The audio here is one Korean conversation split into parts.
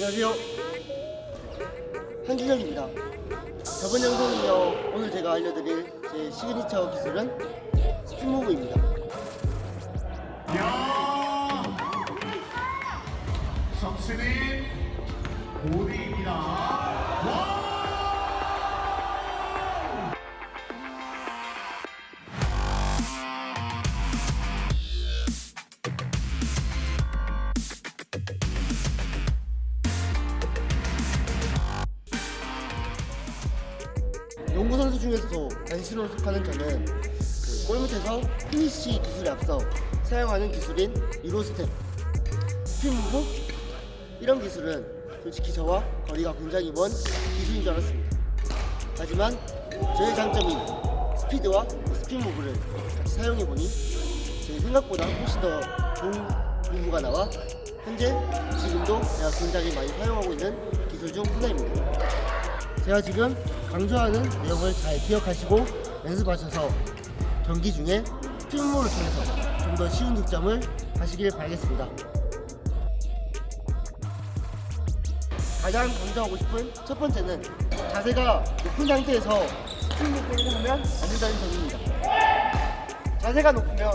안녕하세요. 한준혁입니다. 저번 영상은요, 오늘 제가 알려드릴 제 시그니처 기술은 스피무브입니다. 야 석순이 고대입니다. 농구 선수 중에서도 단신으로 속하는 저는 그 골밑에서 finish 기술에 앞서 사용하는 기술인 euro step, spin move 이런 기술은 솔직히 저와 거리가 굉장히 먼 기술인 줄 알았습니다. 하지만 저의 장점인 스피드와 spin move를 같이 사용해보니 제 생각보다 훨씬 더 좋은 move가 나와 현재 지금도 제가 굉장히 많이 사용하고 있는 기술 중 하나입니다. 제가 지금 강조하는 내용을 잘 기억하시고 연습하셔서 경기 중에 spin move를 통해서 좀 더 쉬운 득점을 하시길 바라겠습니다. 가장 강조하고 싶은 첫 번째는 자세가 높은 상태에서 spin move를 하면 안 된다는 점입니다. 자세가 높으면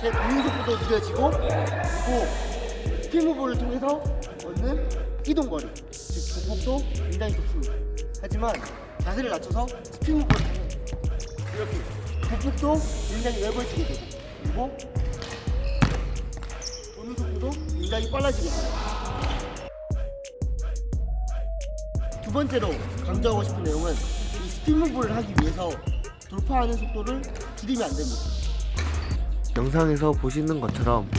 제 도는 속도도 느려지고 그리고 spin move를 통해서 얻는 이동거리, 즉 보폭도 굉장히 좋습니다. 하지만 자세를 낮춰서 스피무브를 하면 이렇게 보폭도 굉장히 넓어지게 되고 그리고 도는 속도도 굉장히 빨라지게 됩니다. 두 번째로 강조하고 싶은 내용은 이 스피무브를 하기 위해서 돌파하는 속도를 줄이면 안 됩니다. 영상에서 보시는 것처럼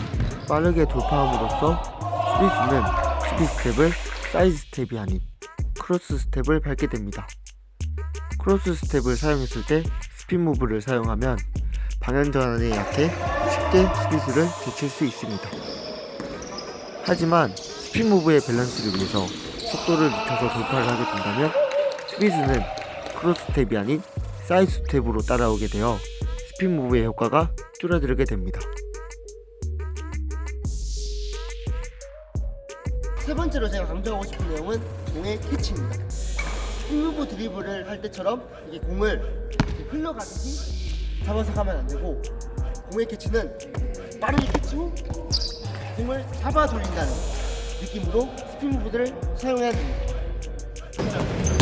빠르게 돌파함으로써 디펜스는 디펜스 스텝을 사이드 스텝이 아닌 크로스 스텝을 밟게 됩니다. 크로스 스텝을 사용했을 때 spin move를 사용하면 방향 전환에 약해 쉽게 디펜스를 제칠 수 있습니다. 하지만 spin move의 밸런스를 위해서 속도를 늦춰서 돌파를 하게 된다면 디펜스는 크로스 스텝이 아닌 사이드 스텝으로 따라오게 되어 spin move의 효과가 줄어들게 됩니다. 세 번째로 제가 강조하고 싶은 내용은 공의 캐치입니다. 스무브 드리블을 할 때처럼 이게 공을 이렇게 흘러가듯이 잡아서 가면 안 되고 공의 캐치는 빠르게 캐치 후 공을 잡아 돌린다는 느낌으로 spin move들을 사용해야 됩니다.